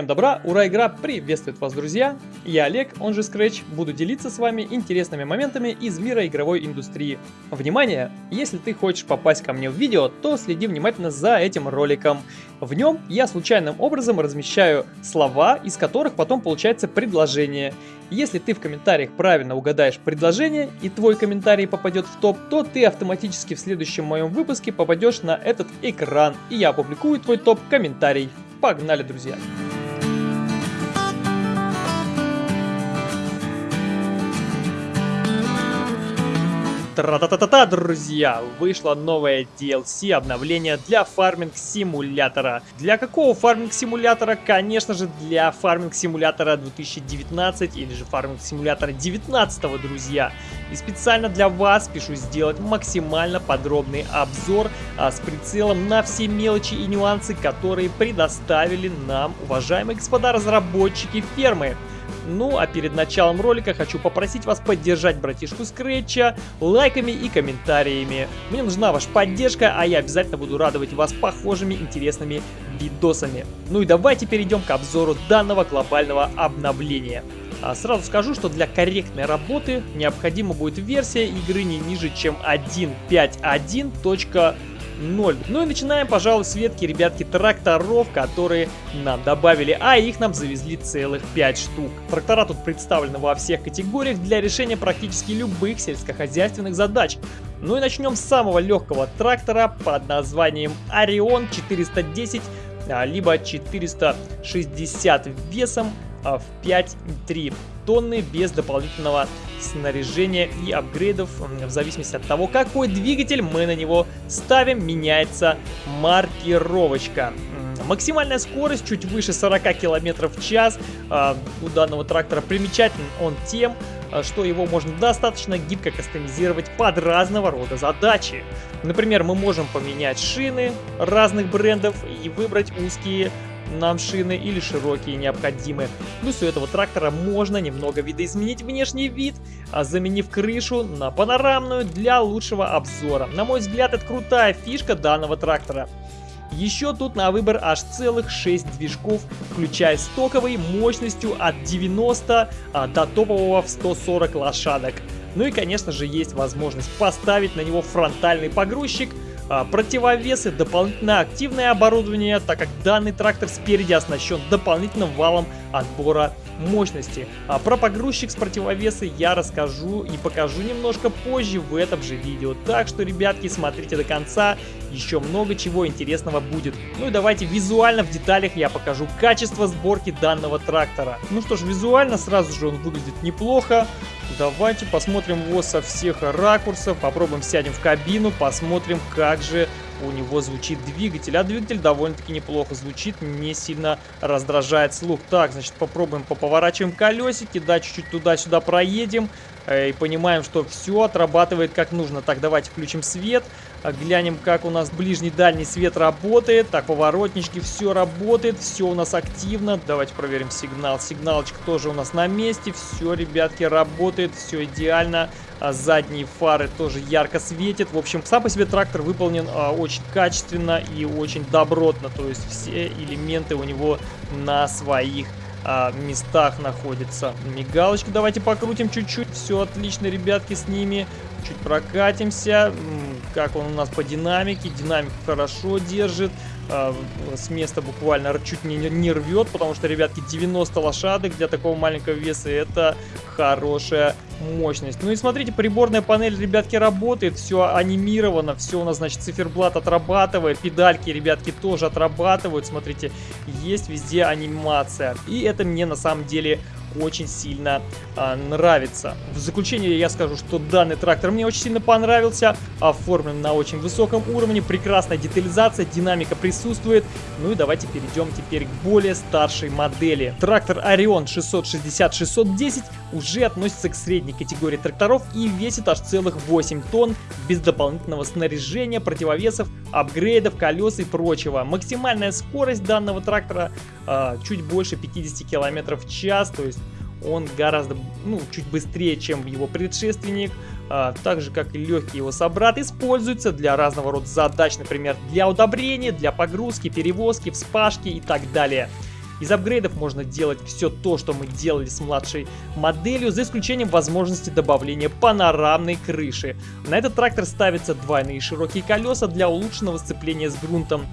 Всем добра, ура, игра приветствует вас, друзья! Я Олег, он же Scratch, буду делиться с вами интересными моментами из мира игровой индустрии. Внимание! Если ты хочешь попасть ко мне в видео, то следи внимательно за этим роликом. В нем я случайным образом размещаю слова, из которых потом получается предложение. Если ты в комментариях правильно угадаешь предложение и твой комментарий попадет в топ, то ты автоматически в следующем моем выпуске попадешь на этот экран, и я опубликую твой топ-комментарий. Погнали, друзья! Тра-та-та-та-та, друзья! Вышло новое DLC обновление для фарминг-симулятора. Для какого фарминг-симулятора? Конечно же, для фарминг-симулятора 2019 или же фарминг-симулятора 19, друзья. И специально для вас пишу сделать максимально подробный обзор а, с прицелом на все мелочи и нюансы, которые предоставили нам, уважаемые господа разработчики фермы. Ну, а перед началом ролика хочу попросить вас поддержать братишку Скретча лайками и комментариями. Мне нужна ваша поддержка, а я обязательно буду радовать вас похожими интересными видосами. Ну и давайте перейдем к обзору данного глобального обновления. А сразу скажу, что для корректной работы необходима будет версия игры не ниже, чем 1.5.1. 0. Ну и начинаем, пожалуй, с ветки, ребятки, тракторов, которые нам добавили, а их нам завезли целых 5 штук. Трактора тут представлены во всех категориях для решения практически любых сельскохозяйственных задач. Ну и начнем с самого легкого трактора под названием Орион 410 а, либо 460 весом а, в 5,3 тонны без дополнительного снаряжения и апгрейдов. В зависимости от того, какой двигатель мы на него ставим, меняется маркировочка. Максимальная скорость чуть выше 40 км в час а, у данного трактора. Примечателен он тем, а, что его можно достаточно гибко кастомизировать под разного рода задачи. Например, мы можем поменять шины разных брендов и выбрать узкие нам шины или широкие необходимы. Плюс у этого трактора можно немного видоизменить внешний вид, а заменив крышу на панорамную для лучшего обзора. На мой взгляд, это крутая фишка данного трактора. Еще тут на выбор аж целых 6 движков, включая стоковый мощностью от 90 а, до топового в 140 лошадок. Ну и конечно же есть возможность поставить на него фронтальный погрузчик, противовесы, дополнительное активное оборудование, так как данный трактор спереди оснащен дополнительным валом отбора мощности. А про погрузчик с противовесы я расскажу и покажу немножко позже в этом же видео. Так что, ребятки, смотрите до конца, еще много чего интересного будет. Ну и давайте визуально в деталях я покажу качество сборки данного трактора. Ну что ж, визуально сразу же он выглядит неплохо. Давайте посмотрим его со всех ракурсов, попробуем сядем в кабину, посмотрим, как же у него звучит двигатель. А двигатель довольно-таки неплохо звучит, не сильно раздражает слух. Так, значит, попробуем поповорачиваем колесики, да, чуть-чуть туда-сюда проедем. Э, и понимаем, что все отрабатывает как нужно. Так, давайте включим свет. Глянем, как у нас ближний-дальний свет работает. Так, поворотнички, все работает, все у нас активно. Давайте проверим сигнал. Сигналочка тоже у нас на месте. Все, ребятки, работает, все идеально. А задние фары тоже ярко светят. В общем, сам по себе трактор выполнен а, очень качественно и очень добротно. То есть все элементы у него на своих а, местах находятся. Мигалочки давайте покрутим чуть-чуть. Все отлично, ребятки, с ними. Чуть прокатимся. Как он у нас по динамике. Динамику хорошо держит. А, с места буквально чуть не, не рвет, потому что, ребятки, 90 лошадок для такого маленького веса это хорошая мощность. Ну и смотрите, приборная панель, ребятки, работает, все анимировано, все у нас, значит, циферблат отрабатывает, педальки, ребятки, тоже отрабатывают, смотрите, есть везде анимация. И это мне на самом деле очень сильно а, нравится. В заключение я скажу, что данный трактор мне очень сильно понравился, оформлен на очень высоком уровне, прекрасная детализация, динамика присутствует. Ну и давайте перейдем теперь к более старшей модели. Трактор Orion 660-610 уже относится к средней категории тракторов и весит аж целых 8 тонн без дополнительного снаряжения, противовесов, апгрейдов, колес и прочего. Максимальная скорость данного трактора э, чуть больше 50 км в час, то есть он гораздо, ну, чуть быстрее, чем его предшественник, а, так же, как и легкий его собрат, используется для разного рода задач, например, для удобрения, для погрузки, перевозки, вспашки и так далее. Из апгрейдов можно делать все то, что мы делали с младшей моделью, за исключением возможности добавления панорамной крыши. На этот трактор ставятся двойные широкие колеса для улучшенного сцепления с грунтом.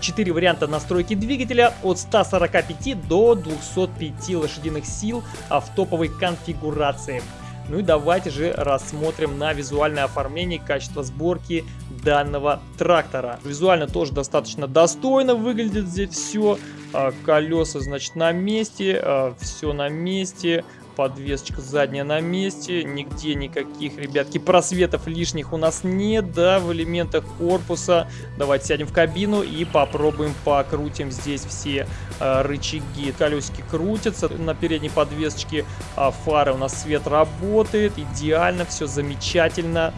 4 варианта настройки двигателя от 145 до 205 лошадиных сил а в топовой конфигурации. Ну и давайте же рассмотрим на визуальное оформление качество сборки данного трактора. Визуально тоже достаточно достойно выглядит здесь все. А, колеса, значит, на месте, а, все на месте подвесочка задняя на месте, нигде никаких, ребятки, просветов лишних у нас нет, да, в элементах корпуса. Давайте сядем в кабину и попробуем покрутим здесь все э, рычаги. Колесики крутятся на передней подвесочке, а фары у нас свет работает, идеально, все замечательно.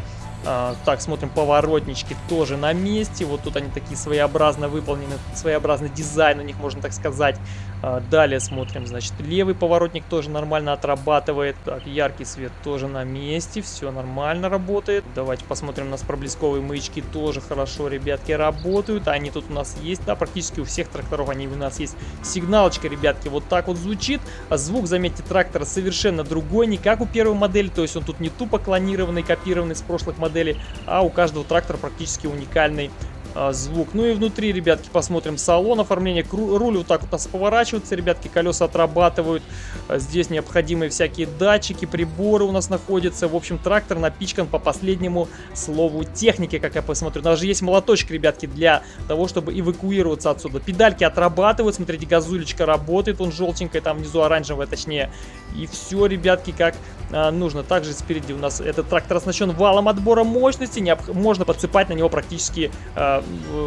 А, так, смотрим, поворотнички тоже на месте. Вот тут они такие своеобразно выполнены, своеобразный дизайн у них, можно так сказать. А, далее смотрим, значит, левый поворотник тоже нормально отрабатывает. Так, яркий свет тоже на месте, все нормально работает. Давайте посмотрим, у нас проблесковые маячки тоже хорошо, ребятки, работают. Они тут у нас есть, да, практически у всех тракторов они у нас есть. Сигналочка, ребятки, вот так вот звучит. А звук, заметьте, трактора совершенно другой, не как у первой модели, то есть он тут не тупо клонированный, копированный с прошлых моделей, а у каждого трактора практически уникальный а, звук. Ну и внутри, ребятки, посмотрим салон, оформление. Руль вот так вот поворачивается, ребятки, колеса отрабатывают. А, здесь необходимые всякие датчики, приборы у нас находятся. В общем, трактор напичкан по последнему слову техники, как я посмотрю. Даже есть молоточек, ребятки, для того, чтобы эвакуироваться отсюда. Педальки отрабатывают, смотрите, газулечка работает, он желтенькая, там внизу оранжевая, точнее. И все, ребятки, как нужно. Также спереди у нас этот трактор оснащен валом отбора мощности. Необ... Можно подсыпать на него практически а,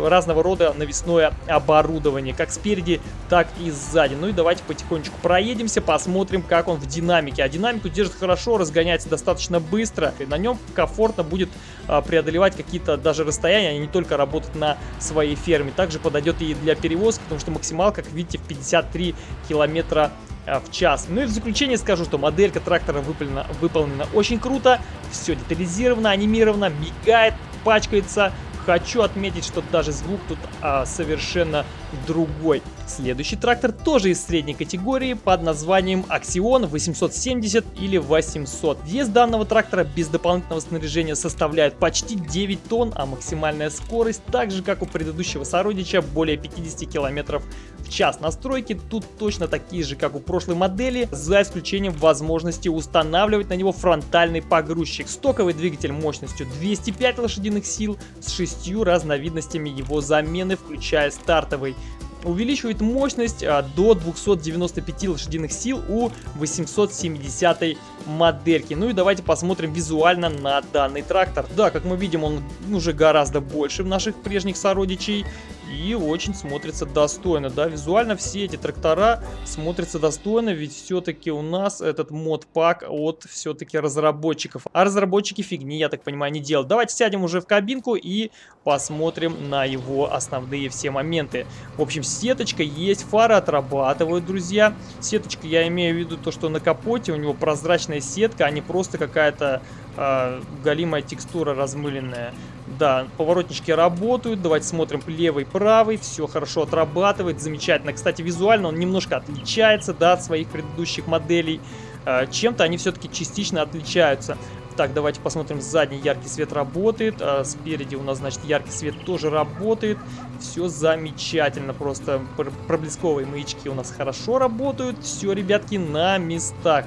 разного рода навесное оборудование, как спереди, так и сзади. Ну и давайте потихонечку проедемся, посмотрим, как он в динамике. А динамику держит хорошо, разгоняется достаточно быстро. И на нем комфортно будет а, преодолевать какие-то даже расстояния, а не только работать на своей ферме. Также подойдет и для перевозки, потому что максимал, как видите, в 53 километра а, в час. Ну и в заключение скажу, что моделька трактора выполнена, выполнена очень круто, все детализировано, анимировано, мигает, пачкается, Хочу отметить, что даже звук тут а, совершенно другой. Следующий трактор тоже из средней категории под названием Axion 870 или 800. Вес данного трактора без дополнительного снаряжения составляет почти 9 тонн, а максимальная скорость, так же как у предыдущего сородича, более 50 км в час. Настройки тут точно такие же, как у прошлой модели, за исключением возможности устанавливать на него фронтальный погрузчик. Стоковый двигатель мощностью 205 лошадиных сил с шестью разновидностями его замены, включая стартовый увеличивает мощность а, до 295 лошадиных сил у 870 модельки. Ну и давайте посмотрим визуально на данный трактор. Да, как мы видим, он уже гораздо больше наших прежних сородичей и очень смотрится достойно, да, визуально все эти трактора смотрятся достойно, ведь все-таки у нас этот мод-пак от все-таки разработчиков, а разработчики фигни, я так понимаю, не делают. Давайте сядем уже в кабинку и посмотрим на его основные все моменты. В общем, сеточка есть, фары отрабатывают, друзья. Сеточка, я имею в виду то, что на капоте у него прозрачная сетка, а не просто какая-то э, галимая текстура размыленная. Да, поворотнички работают. Давайте смотрим левый, правый. Все хорошо отрабатывает. Замечательно. Кстати, визуально он немножко отличается, да, от своих предыдущих моделей. Э, Чем-то они все-таки частично отличаются. Так, давайте посмотрим, задний яркий свет работает, а спереди у нас, значит, яркий свет тоже работает. Все замечательно, просто проблесковые маячки у нас хорошо работают. Все, ребятки, на местах.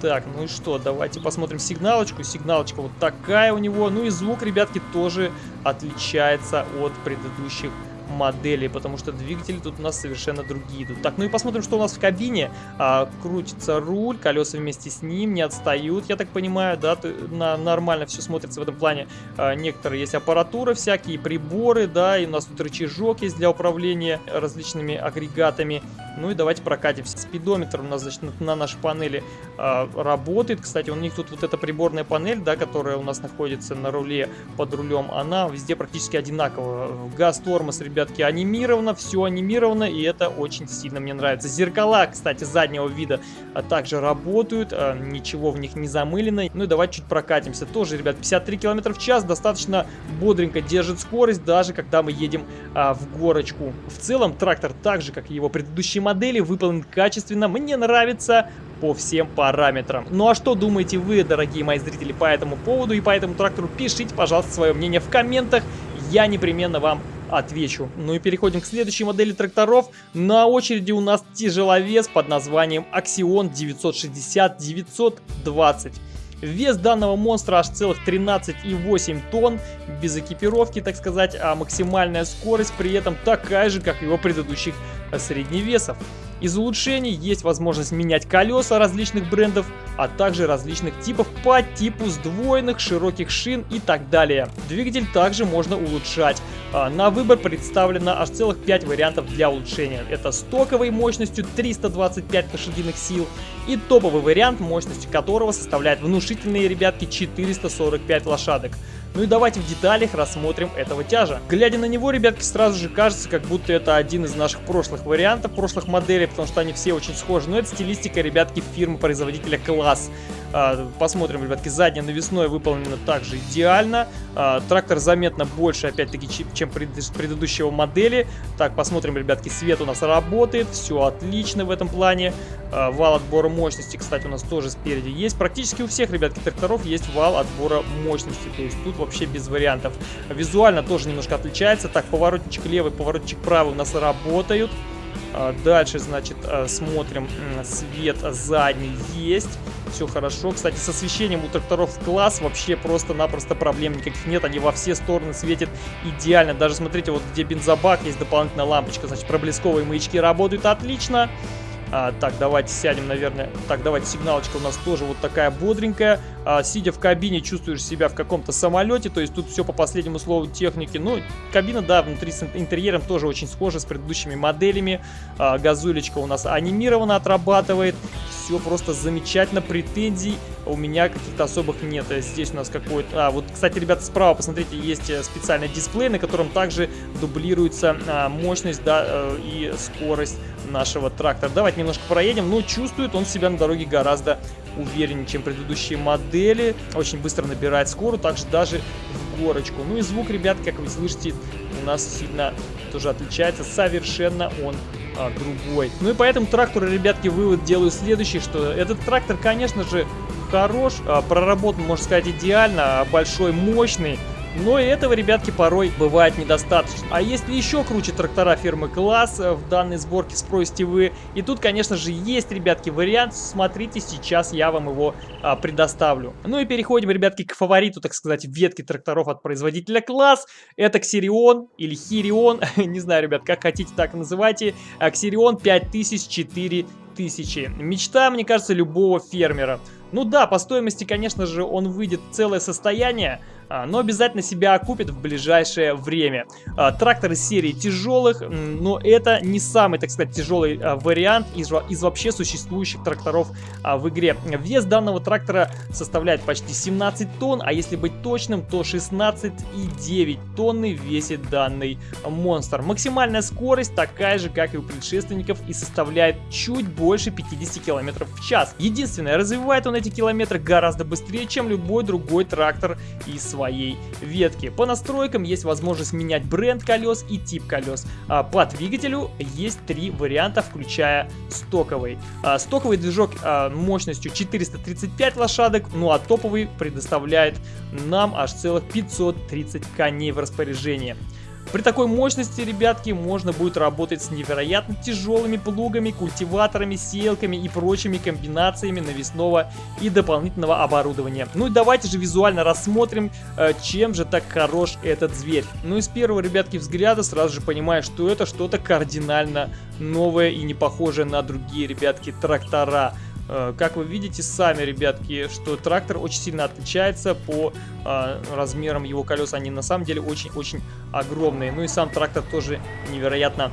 Так, ну и что, давайте посмотрим сигналочку. Сигналочка вот такая у него. Ну и звук, ребятки, тоже отличается от предыдущих моделей, потому что двигатели тут у нас совершенно другие идут. Так, ну и посмотрим, что у нас в кабине. А, крутится руль, колеса вместе с ним не отстают, я так понимаю, да, на, нормально все смотрится в этом плане. А, некоторые есть аппаратура, всякие приборы, да, и у нас тут рычажок есть для управления различными агрегатами. Ну и давайте прокатимся. Спидометр у нас, значит, на нашей панели а, работает. Кстати, у них тут вот эта приборная панель, да, которая у нас находится на руле под рулем, она везде практически одинаковая. Газ, тормоз, ребят, ребятки, анимировано, все анимировано, и это очень сильно мне нравится. Зеркала, кстати, заднего вида а, также работают, а, ничего в них не замылено. Ну и давайте чуть прокатимся. Тоже, ребят, 53 км в час, достаточно бодренько держит скорость, даже когда мы едем а, в горочку. В целом, трактор, так же, как и его предыдущие модели, выполнен качественно. Мне нравится по всем параметрам. Ну а что думаете вы, дорогие мои зрители, по этому поводу и по этому трактору? Пишите, пожалуйста, свое мнение в комментах. Я непременно вам отвечу. Ну и переходим к следующей модели тракторов. На очереди у нас тяжеловес под названием Axion 960-920. Вес данного монстра аж целых 13,8 тонн, без экипировки, так сказать, а максимальная скорость при этом такая же, как его предыдущих средневесов. Из улучшений есть возможность менять колеса различных брендов, а также различных типов по типу сдвоенных, широких шин и так далее. Двигатель также можно улучшать. А, на выбор представлено аж целых 5 вариантов для улучшения. Это стоковой мощностью 325 лошадиных сил и топовый вариант, мощностью которого составляет внушительные, ребятки, 445 лошадок. Ну и давайте в деталях рассмотрим этого тяжа. Глядя на него, ребятки, сразу же кажется, как будто это один из наших прошлых вариантов, прошлых моделей, потому что они все очень схожи. Но это стилистика, ребятки, фирмы-производителя класс. А, посмотрим, ребятки, заднее навесное выполнено также идеально. А, трактор заметно больше, опять-таки, чем предыдущего модели. Так, посмотрим, ребятки, свет у нас работает, все отлично в этом плане. А, вал отбора мощности, кстати, у нас тоже спереди есть. Практически у всех, ребятки, тракторов есть вал отбора мощности, то есть тут вообще без вариантов. Визуально тоже немножко отличается. Так, поворотничек левый, поворотничек правый у нас работают. Дальше, значит, смотрим, свет задний есть все хорошо. Кстати, с освещением у тракторов класс вообще просто-напросто проблем никаких нет. Они во все стороны светят идеально. Даже смотрите, вот где бензобак есть дополнительная лампочка. Значит, проблесковые маячки работают отлично. А, так, давайте сядем, наверное. Так, давайте, сигналочка у нас тоже вот такая бодренькая. А, сидя в кабине, чувствуешь себя в каком-то самолете. То есть тут все по последнему слову техники. Ну, кабина, да, внутри с интерьером тоже очень схожа с предыдущими моделями. А, газулечка у нас анимированно отрабатывает. Все просто замечательно. Претензий у меня каких-то особых нет. Здесь у нас какой-то... А, вот, кстати, ребята, справа, посмотрите, есть э, специальный дисплей, на котором также дублируется а, мощность, да, э, и скорость нашего трактора. Давайте немножко проедем. Но чувствует он себя на дороге гораздо увереннее, чем предыдущие модели. Очень быстро набирает скорость, также даже в горочку. Ну и звук, ребят, как вы слышите, у нас сильно тоже отличается. Совершенно он а, другой. Ну и поэтому тракторы, ребятки, вывод делаю следующий, что этот трактор, конечно же, хорош, а, проработан, можно сказать, идеально, большой, мощный, но и этого, ребятки, порой бывает недостаточно. А если еще круче трактора фирмы Класс в данной сборке спросите вы. И тут, конечно же, есть, ребятки, вариант. Смотрите, сейчас я вам его а, предоставлю. Ну и переходим, ребятки, к фавориту, так сказать, ветки тракторов от производителя Класс. Это Ксирион или Хирион. Не знаю, ребят, как хотите, так называйте. Ксирион 5004 тысячи. Мечта, мне кажется, любого фермера. Ну да, по стоимости, конечно же, он выйдет целое состояние, а, но обязательно себя окупит в ближайшее время. А, трактор из серии тяжелых, но это не самый, так сказать, тяжелый а, вариант из, из вообще существующих тракторов в игре. Вес данного трактора составляет почти 17 тонн, а если быть точным, то 16,9 тонны весит данный монстр. Максимальная скорость такая же, как и у предшественников, и составляет чуть больше 50 км в час. Единственное, развивает он эти километры гораздо быстрее, чем любой другой трактор из своей ветки. По настройкам есть возможность менять бренд колес и тип колес. А по двигателю есть три варианта, включая стоковый. А стоковый движок а, мощностью 435 лошадок, ну а топовый предоставляет нам аж целых 530 коней в распоряжение. При такой мощности, ребятки, можно будет работать с невероятно тяжелыми плугами, культиваторами, селками и прочими комбинациями навесного и дополнительного оборудования. Ну и давайте же визуально рассмотрим, э, чем же так хорош этот зверь. Ну и с первого, ребятки, взгляда сразу же понимаешь, что это что-то кардинально новое и не похожее на другие, ребятки, трактора. Э, как вы видите сами, ребятки, что трактор очень сильно отличается по э, размерам его колес. Они на самом деле очень-очень огромные. Ну и сам трактор тоже невероятно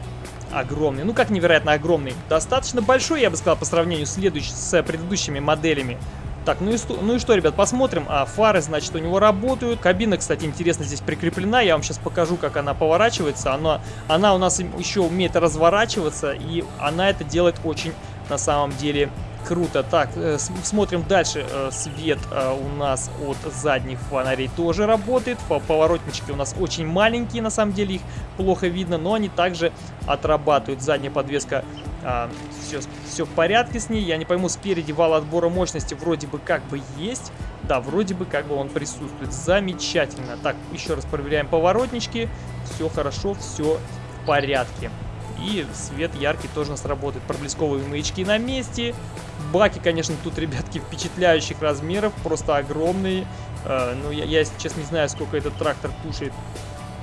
огромный. Ну как невероятно огромный? Достаточно большой, я бы сказал, по сравнению с, с предыдущими моделями. Так, ну и, ну и что, ребят, посмотрим. А, фары, значит, у него работают. Кабина, кстати, интересно здесь прикреплена. Я вам сейчас покажу, как она поворачивается. Она, она у нас еще умеет разворачиваться, и она это делает очень, на самом деле, Круто. Так, э, смотрим дальше. Э, свет э, у нас от задних фонарей тоже работает. Поворотнички у нас очень маленькие, на самом деле их плохо видно, но они также отрабатывают. Задняя подвеска, все, все в порядке с ней. Я не пойму, спереди вал отбора мощности вроде бы как бы есть. Да, вроде бы как бы он присутствует. Замечательно. Так, еще раз проверяем поворотнички. Все хорошо, все в порядке. И свет яркий тоже у нас работает. Проблесковые маячки на месте. Баки, конечно, тут, ребятки, впечатляющих размеров. Просто огромные. Э, ну, я, я, честно, не знаю, сколько этот трактор кушает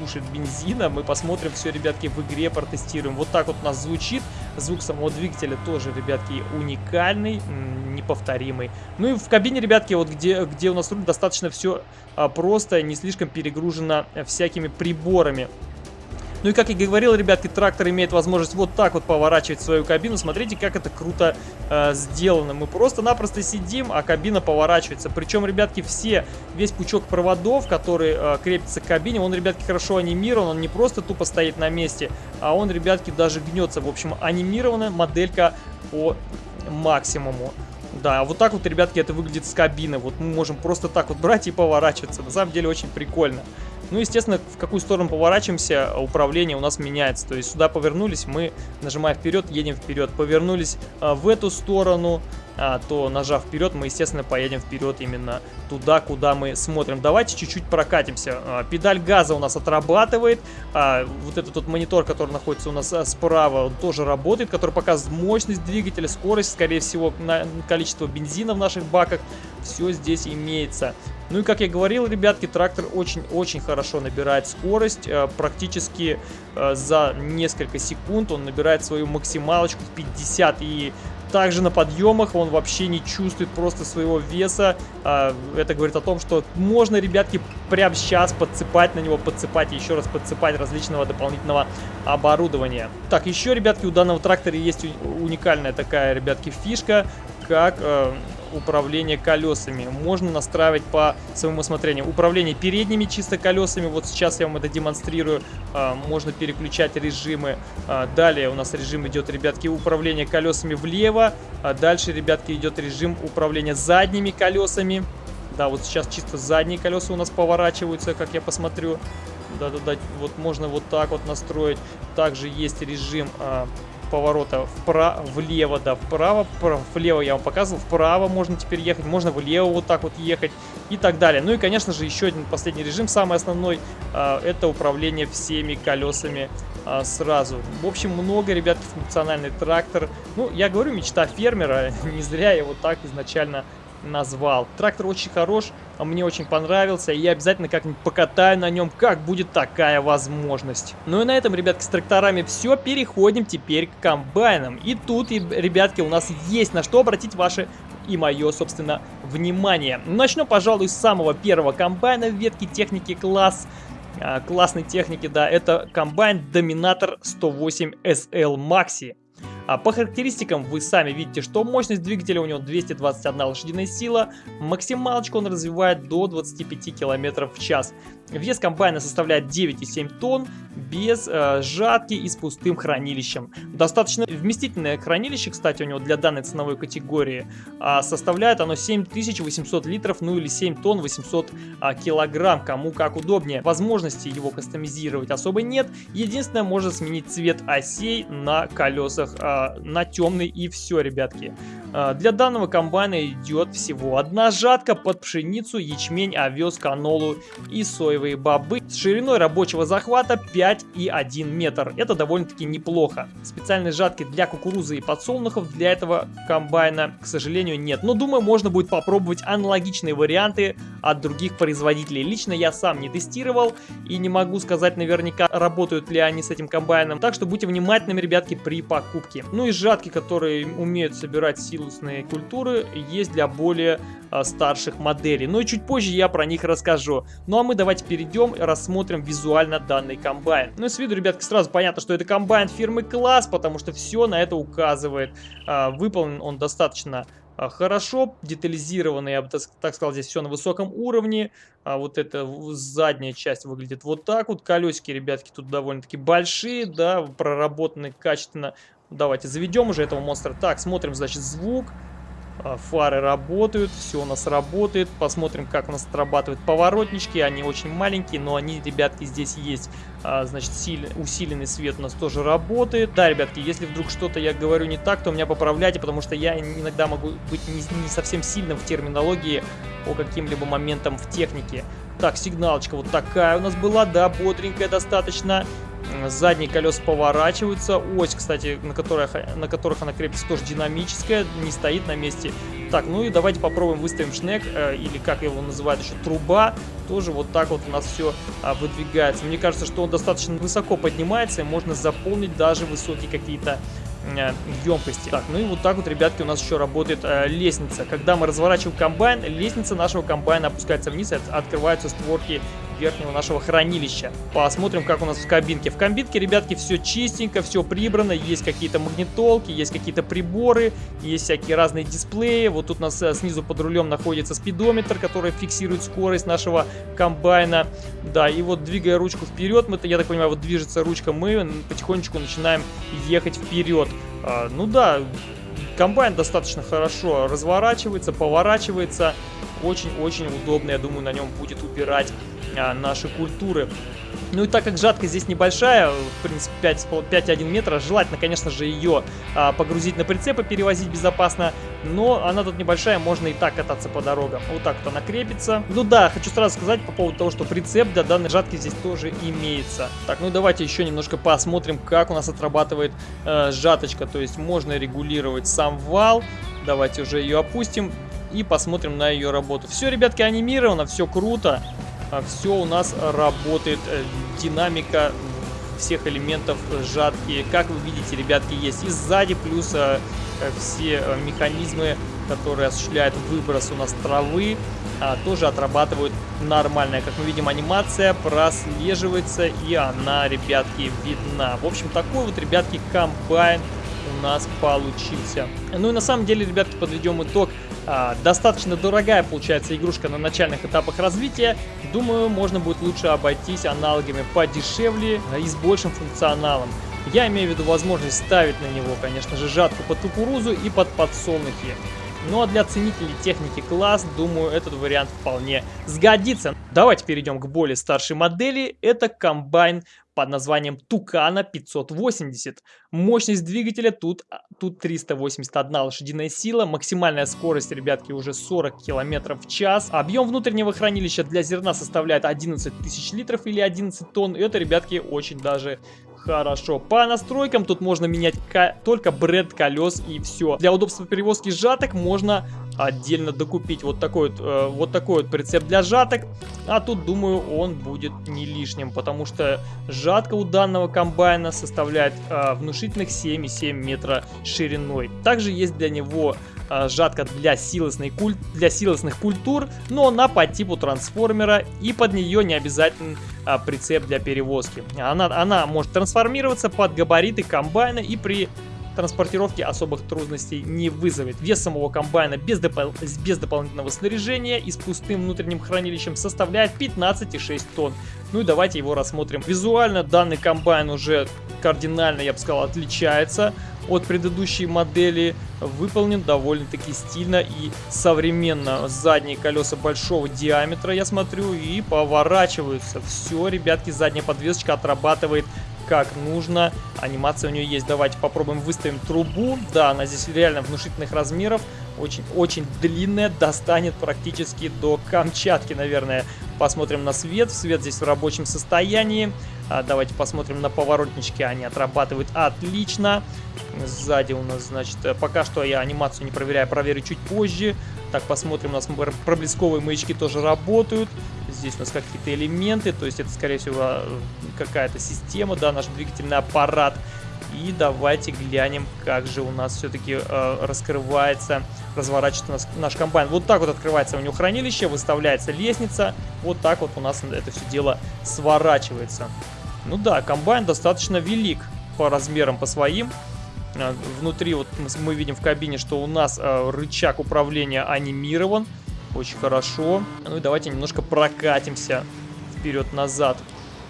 кушает бензина. Мы посмотрим все, ребятки, в игре протестируем. Вот так вот у нас звучит. Звук самого двигателя тоже, ребятки, уникальный, неповторимый. Ну и в кабине, ребятки, вот где, где у нас руль, достаточно все а, просто, не слишком перегружено всякими приборами. Ну и как я говорил, ребятки, трактор имеет возможность вот так вот поворачивать свою кабину. Смотрите, как это круто э, сделано. Мы просто-напросто сидим, а кабина поворачивается. Причем, ребятки, все, весь пучок проводов, который э, крепится к кабине, он, ребятки, хорошо анимирован. Он не просто тупо стоит на месте, а он, ребятки, даже гнется. В общем, анимирована моделька по максимуму. Да, вот так вот, ребятки, это выглядит с кабины. Вот мы можем просто так вот брать и поворачиваться. На самом деле очень прикольно. Ну, естественно, в какую сторону поворачиваемся, управление у нас меняется. То есть сюда повернулись, мы нажимаем вперед, едем вперед. Повернулись а, в эту сторону, а, то нажав вперед, мы, естественно, поедем вперед именно туда, куда мы смотрим. Давайте чуть-чуть прокатимся. А, педаль газа у нас отрабатывает. Вот этот вот монитор, который находится у нас справа, он тоже работает, который показывает мощность двигателя, скорость, скорее всего, количество бензина в наших баках. Все здесь имеется. Ну и как я говорил, ребятки, трактор очень-очень хорошо набирает скорость. Э, практически э, за несколько секунд он набирает свою максималочку в 50 и также на подъемах он вообще не чувствует просто своего веса. А, это говорит о том, что можно, ребятки, прямо сейчас подцепать на него, подцепать и еще раз подцепать различного дополнительного оборудования. Так, еще, ребятки, у данного трактора есть уникальная такая, ребятки, фишка, как э, управление колесами. Можно настраивать по своему усмотрению. Управление передними чисто колесами. Вот сейчас я вам это демонстрирую. А, можно переключать режимы. А, далее у нас режим идет, ребятки, управление колесами влево. А дальше, ребятки, идет режим управления задними колесами. Да, вот сейчас чисто задние колеса у нас поворачиваются, как я посмотрю. Да-да-да, вот можно вот так вот настроить. Также есть режим поворота вправо, влево, да, вправо, вправо, влево я вам показывал, вправо можно теперь ехать, можно влево вот так вот ехать и так далее. Ну и, конечно же, еще один последний режим, самый основной, э, это управление всеми колесами э, сразу. В общем, много, ребят, функциональный трактор. Ну, я говорю, мечта фермера, не зря я его так изначально назвал. Трактор очень хорош, а мне очень понравился, и я обязательно как-нибудь покатаю на нем, как будет такая возможность. Ну и на этом, ребятки, с тракторами все, переходим теперь к комбайнам. И тут, ребятки, у нас есть на что обратить ваше и мое, собственно, внимание. Начну, пожалуй, с самого первого комбайна в ветке техники класс а, классной техники, да, это комбайн Dominator 108 SL Maxi. А по характеристикам вы сами видите, что мощность двигателя у него 221 лошадиная сила, максималочку он развивает до 25 км в час. Вес комбайна составляет 9,7 тонн, без э, жатки и с пустым хранилищем. Достаточно вместительное хранилище, кстати, у него для данной ценовой категории. А составляет оно 7800 литров, ну или 7 тонн 800 а, килограмм, кому как удобнее. Возможности его кастомизировать особо нет. Единственное, можно сменить цвет осей на колесах а, на темный и все, ребятки. А, для данного комбайна идет всего одна жатка под пшеницу, ячмень, овес, канолу и соевые бобы с шириной рабочего захвата 5,1 метр. Это довольно-таки неплохо. Специальной жатки для кукурузы и подсолнухов для этого комбайна, к сожалению, нет. Но думаю, можно будет попробовать аналогичные варианты от других производителей. Лично я сам не тестировал и не могу сказать наверняка, работают ли они с этим комбайном. Так что будьте внимательными, ребятки, при покупке. Ну и жатки, которые умеют собирать силу силусные культуры есть для более а, старших моделей. Но и чуть позже я про них расскажу. Ну а мы давайте перейдем и рассмотрим визуально данный комбайн. Ну и с виду, ребятки, сразу понятно, что это комбайн фирмы Класс, потому что все на это указывает. А, выполнен он достаточно а, хорошо, детализированно, я бы так сказал, здесь все на высоком уровне. А вот эта задняя часть выглядит вот так вот. Колесики, ребятки, тут довольно-таки большие, да, проработаны качественно. Давайте заведем уже этого монстра. Так, смотрим, значит, звук. А, фары работают, все у нас работает. Посмотрим, как у нас отрабатывают поворотнички. Они очень маленькие, но они, ребятки, здесь есть. А, значит, усиленный свет у нас тоже работает. Да, ребятки, если вдруг что-то я говорю не так, то меня поправляйте, потому что я иногда могу быть не, совсем сильным в терминологии по каким-либо моментам в технике. Так, сигналочка вот такая у нас была, да, бодренькая достаточно. Задние колеса поворачиваются. Ось, кстати, на которых, на которых она крепится, тоже динамическая, не стоит на месте. Так, ну и давайте попробуем выставим шнек, э, или как его называют еще, труба. Тоже вот так вот у нас все а, выдвигается. Мне кажется, что он достаточно высоко поднимается, и можно заполнить даже высокие какие-то Э, емкости. Так, ну и вот так вот, ребятки, у нас еще работает э, лестница. Когда мы разворачиваем комбайн, лестница нашего комбайна опускается вниз, и открываются створки верхнего нашего хранилища. Посмотрим, как у нас в кабинке. В кабинке, ребятки, все чистенько, все прибрано. Есть какие-то магнитолки, есть какие-то приборы, есть всякие разные дисплеи. Вот тут у нас э, снизу под рулем находится спидометр, который фиксирует скорость нашего комбайна. Да, и вот двигая ручку вперед, мы, я так понимаю, вот движется ручка, мы потихонечку начинаем ехать вперед. А, ну да, комбайн достаточно хорошо разворачивается, поворачивается. Очень-очень удобно, я думаю, на нем будет убирать а, наши культуры. Ну и так как жатка здесь небольшая, в принципе 5,1 метра, желательно, конечно же, ее а, погрузить на прицеп и перевозить безопасно, но она тут небольшая, можно и так кататься по дорогам. Вот так вот она крепится. Ну да, хочу сразу сказать по поводу того, что прицеп для данной жатки здесь тоже имеется. Так, ну давайте еще немножко посмотрим, как у нас отрабатывает э, жаточка, то есть можно регулировать сам вал. Давайте уже ее опустим и посмотрим на ее работу. Все, ребятки, анимировано, все круто. А все у нас работает, э, динамика всех элементов жатки. Как вы видите, ребятки, есть и сзади, плюс э, все э, механизмы, которые осуществляют выброс у нас травы, а, тоже отрабатывают нормально. Как мы видим, анимация прослеживается, и она, ребятки, видна. В общем, такой вот, ребятки, комбайн у нас получился. Ну и на самом деле, ребятки, подведем итог. А, достаточно дорогая получается игрушка на начальных этапах развития. Думаю, можно будет лучше обойтись аналогами подешевле и с большим функционалом. Я имею в виду возможность ставить на него, конечно же, жатку под кукурузу и под подсолнухи. Ну а для ценителей техники класс, думаю, этот вариант вполне сгодится. Давайте перейдем к более старшей модели. Это комбайн под названием Тукана 580. Мощность двигателя тут, а, тут 381 лошадиная сила, максимальная скорость, ребятки, уже 40 км в час. Объем внутреннего хранилища для зерна составляет 11 тысяч литров или 11 тонн. Это, ребятки, очень даже Хорошо. По настройкам тут можно менять только бренд колес и все. Для удобства перевозки жаток можно отдельно докупить вот такой вот, э, вот такой вот прицеп для жаток. А тут, думаю, он будет не лишним, потому что жатка у данного комбайна составляет э, внушительных 7,7 метра шириной. Также есть для него э, жатка для, силосной куль... для силосных культур, но она по типу трансформера и под нее не обязательно э, прицеп для перевозки. Она, она может трансформироваться под габариты комбайна и при транспортировки особых трудностей не вызовет. Вес самого комбайна без, допол без дополнительного снаряжения и с пустым внутренним хранилищем составляет 15,6 тонн. Ну и давайте его рассмотрим. Визуально данный комбайн уже кардинально, я бы сказал, отличается от предыдущей модели. Выполнен довольно-таки стильно и современно. Задние колеса большого диаметра, я смотрю, и поворачиваются. Все, ребятки, задняя подвесочка отрабатывает как нужно. Анимация у нее есть. Давайте попробуем выставим трубу. Да, она здесь реально внушительных размеров. Очень-очень длинная. Достанет практически до Камчатки, наверное. Посмотрим на свет. Свет здесь в рабочем состоянии. А, давайте посмотрим на поворотнички. Они отрабатывают отлично. Сзади у нас, значит, пока что я анимацию не проверяю, проверю чуть позже. Так, посмотрим, у нас проблесковые маячки тоже работают. Здесь у нас какие-то элементы, то есть это, скорее всего, какая-то система, да, наш двигательный аппарат. И давайте глянем, как же у нас все-таки э, раскрывается, разворачивается наш, наш комбайн. Вот так вот открывается у него хранилище, выставляется лестница. Вот так вот у нас это все дело сворачивается. Ну да, комбайн достаточно велик по размерам, по своим. А, внутри вот мы видим в кабине, что у нас а, рычаг управления анимирован. Очень хорошо. Ну и давайте немножко прокатимся вперед-назад.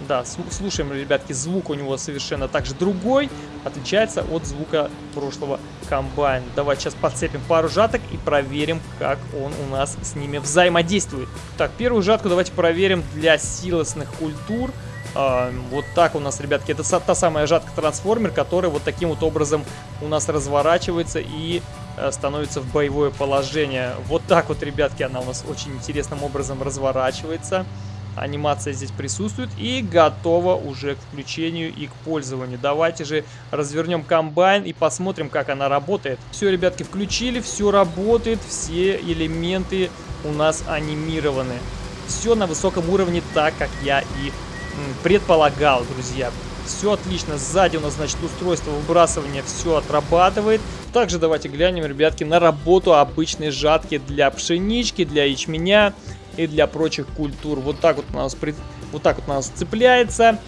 Да, слушаем, ребятки, звук у него совершенно также другой, отличается от звука прошлого комбайна. Давайте сейчас подцепим пару жаток и проверим, как он у нас с ними взаимодействует. Так, первую жатку давайте проверим для силосных культур. А, вот так у нас, ребятки, это та самая жатка-трансформер, которая вот таким вот образом у нас разворачивается и э, становится в боевое положение. Вот так вот, ребятки, она у нас очень интересным образом разворачивается. Анимация здесь присутствует и готова уже к включению и к пользованию. Давайте же развернем комбайн и посмотрим, как она работает. Все, ребятки, включили, все работает, все элементы у нас анимированы. Все на высоком уровне, так как я и предполагал, друзья. Все отлично. Сзади у нас, значит, устройство выбрасывания все отрабатывает. Также давайте глянем, ребятки, на работу обычной жатки для пшенички, для ячменя и для прочих культур. Вот так вот у нас, вот так вот у нас цепляется.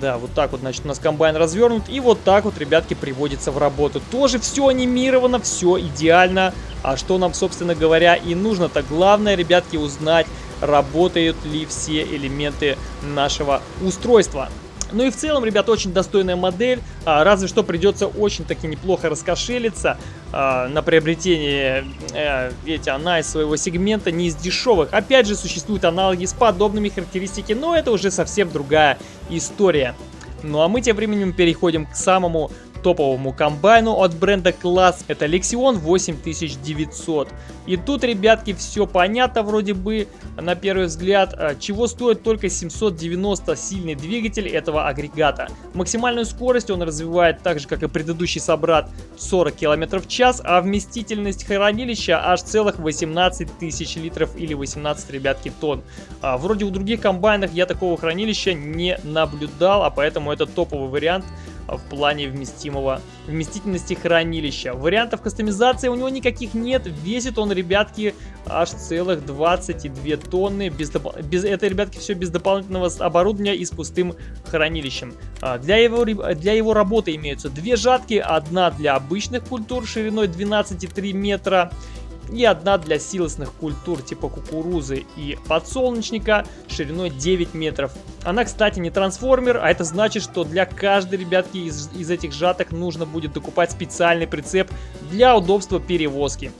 Да, вот так вот, значит, у нас комбайн развернут. И вот так вот, ребятки, приводится в работу. Тоже все анимировано, все идеально. А что нам, собственно говоря, и нужно-то? Главное, ребятки, узнать, работают ли все элементы нашего устройства. Ну и в целом, ребят, очень достойная модель, а, разве что придется очень-таки неплохо раскошелиться а, на приобретение, э, видите, она из своего сегмента не из дешевых. Опять же, существуют аналоги с подобными характеристиками, но это уже совсем другая история. Ну а мы тем временем переходим к самому топовому комбайну от бренда Class. Это Lexion 8900. И тут, ребятки, все понятно вроде бы на первый взгляд. А, чего стоит только 790 сильный двигатель этого агрегата. Максимальную скорость он развивает так же, как и предыдущий собрат 40 км в час, а вместительность хранилища аж целых 18 тысяч литров или 18, ребятки, тонн. А, вроде у других комбайнах я такого хранилища не наблюдал, а поэтому это топовый вариант в плане вместимого, вместительности хранилища. Вариантов кастомизации у него никаких нет. Весит он, ребятки, аж целых 22 тонны. Без, без, это, ребятки, все без дополнительного оборудования и с пустым хранилищем. А, для, его, для его работы имеются две жатки. Одна для обычных культур шириной 12,3 метра и одна для силосных культур типа кукурузы и подсолнечника шириной 9 метров. Она, кстати, не трансформер, а это значит, что для каждой, ребятки, из, из этих жаток нужно будет докупать специальный прицеп для удобства перевозки.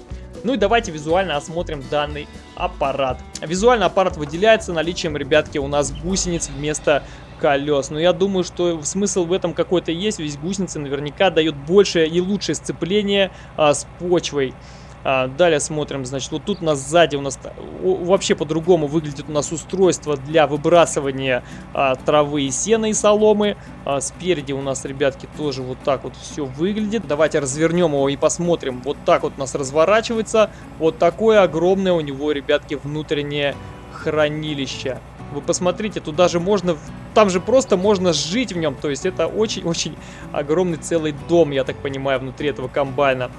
Ну и давайте визуально осмотрим данный аппарат. Визуально аппарат выделяется наличием, ребятки, у нас гусениц вместо колес. Но я думаю, что смысл в этом какой-то есть, ведь гусеницы наверняка дают большее и лучшее сцепление а, с почвой. А, далее смотрим, значит, вот тут у нас сзади у нас вообще по-другому выглядит у нас устройство для выбрасывания а, травы и сена и соломы. А, спереди у нас, ребятки, тоже вот так вот все выглядит. Давайте развернем его и посмотрим. Вот так вот у нас разворачивается. Вот такое огромное у него, ребятки, внутреннее хранилище. Вы посмотрите, тут даже можно... Там же просто можно жить в нем. То есть это очень-очень огромный целый дом, я так понимаю, внутри этого комбайна.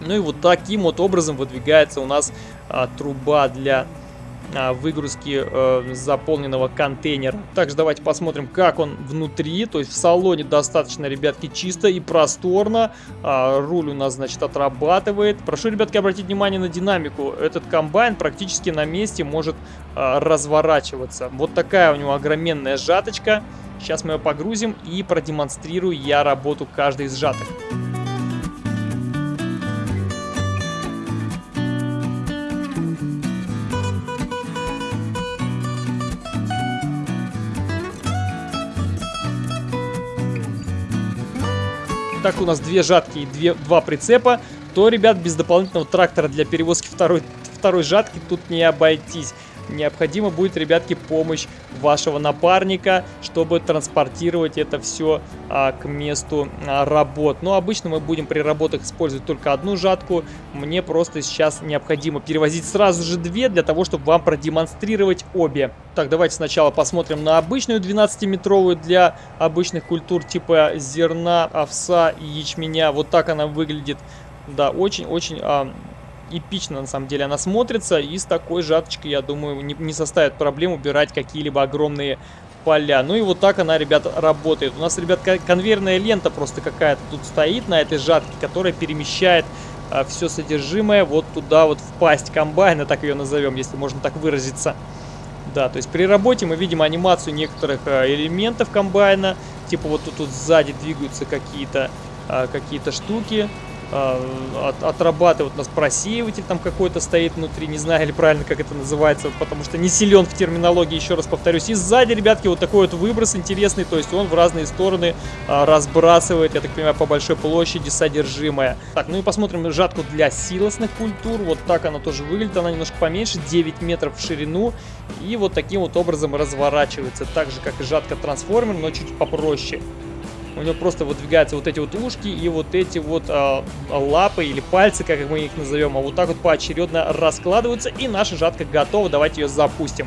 Ну и вот таким вот образом выдвигается у нас а, труба для а, выгрузки э, заполненного контейнера. Также давайте посмотрим, как он внутри. То есть в салоне достаточно, ребятки, чисто и просторно. А, руль у нас, значит, отрабатывает. Прошу, ребятки, обратить внимание на динамику. Этот комбайн практически на месте может а, разворачиваться. Вот такая у него огроменная жаточка. Сейчас мы ее погрузим и продемонстрирую я работу каждой из жаток. Так у нас две жатки и две, два прицепа, то, ребят, без дополнительного трактора для перевозки второй, второй жатки тут не обойтись необходима будет, ребятки, помощь вашего напарника, чтобы транспортировать это все а, к месту а, работ. Но обычно мы будем при работах использовать только одну жатку. Мне просто сейчас необходимо перевозить сразу же две, для того, чтобы вам продемонстрировать обе. Так, давайте сначала посмотрим на обычную 12-метровую для обычных культур типа зерна, овса и ячменя. Вот так она выглядит. Да, очень-очень эпично на самом деле она смотрится. И с такой жаточкой, я думаю, не, не составит проблем убирать какие-либо огромные поля. Ну и вот так она, ребят, работает. У нас, ребят, конвейерная лента просто какая-то тут стоит на этой жатке, которая перемещает а, все содержимое вот туда вот в пасть комбайна, так ее назовем, если можно так выразиться. Да, то есть при работе мы видим анимацию некоторых а, элементов комбайна, типа вот тут, тут сзади двигаются какие-то а, какие-то штуки, от, отрабатывать. У нас просеиватель там какой-то стоит внутри, не знаю или правильно как это называется, потому что не силен в терминологии, еще раз повторюсь. И сзади, ребятки, вот такой вот выброс интересный, то есть он в разные стороны а, разбрасывает, я так понимаю, по большой площади содержимое. Так, ну и посмотрим жатку для силосных культур. Вот так она тоже выглядит, она немножко поменьше, 9 метров в ширину. И вот таким вот образом разворачивается, так же как и жатка трансформер, но чуть попроще. У него просто выдвигаются вот эти вот ушки и вот эти вот а, лапы или пальцы, как мы их назовем. А вот так вот поочередно раскладываются. И наша жатка готова. Давайте ее запустим.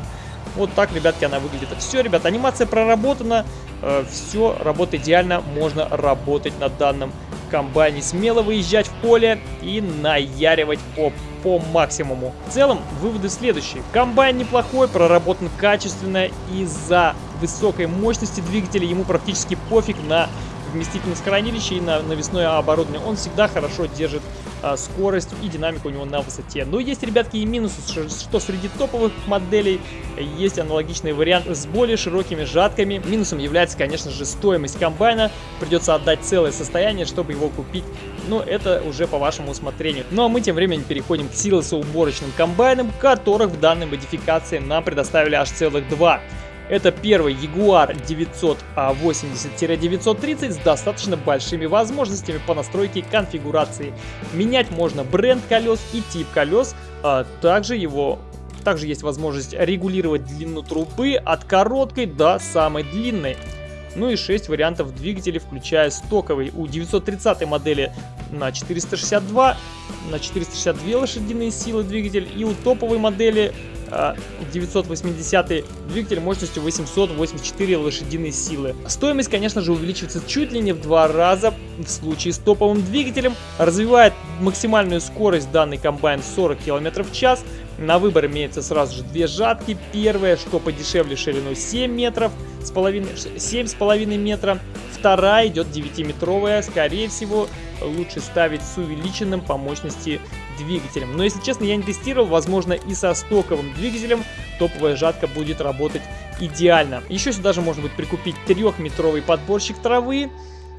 Вот так, ребятки, она выглядит. Все, ребят, анимация проработана. Э, все работает идеально. Можно работать на данном комбайне. Смело выезжать в поле и наяривать по, по максимуму. В целом, выводы следующие. Комбайн неплохой, проработан качественно. Из-за высокой мощности двигателя ему практически пофиг на вместительность хранилища и на навесное оборудование. Он всегда хорошо держит а, скорость и динамику у него на высоте. Но есть, ребятки, и минусы, что среди топовых моделей есть аналогичный вариант с более широкими жатками. Минусом является, конечно же, стоимость комбайна. Придется отдать целое состояние, чтобы его купить. Но это уже по вашему усмотрению. Ну а мы тем временем переходим к силосоуборочным комбайнам, которых в данной модификации нам предоставили аж целых два. Это первый Jaguar 980-930 с достаточно большими возможностями по настройке конфигурации. Менять можно бренд колес и тип колес, а также его также есть возможность регулировать длину трубы от короткой до самой длинной. Ну и 6 вариантов двигателей, включая стоковый. У 930 модели на 462, на 462 лошадиные силы двигатель. И у топовой модели 980 э, двигатель мощностью 884 лошадиные силы. Стоимость, конечно же, увеличивается чуть ли не в два раза в случае с топовым двигателем. Развивает максимальную скорость данный комбайн 40 км в час. На выбор имеется сразу же две жатки. Первая, что подешевле шириной 7 метров, с половиной, 7,5 метра. Вторая идет 9-метровая, скорее всего, лучше ставить с увеличенным по мощности двигателем. Но если честно, я не тестировал, возможно и со стоковым двигателем топовая жатка будет работать идеально. Еще сюда же можно будет прикупить 3-метровый подборщик травы,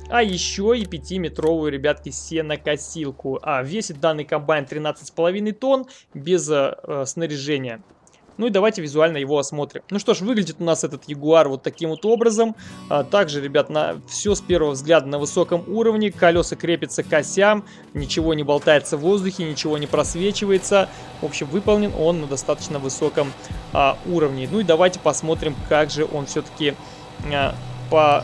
а еще и 5-метровую, ребятки, сенокосилку. А весит данный комбайн 13,5 тонн без э, снаряжения. Ну и давайте визуально его осмотрим. Ну что ж, выглядит у нас этот Ягуар вот таким вот образом. А, также, ребят, на все с первого взгляда на высоком уровне. Колеса крепятся к осям, ничего не болтается в воздухе, ничего не просвечивается. В общем, выполнен он на достаточно высоком а, уровне. Ну и давайте посмотрим, как же он все-таки а, по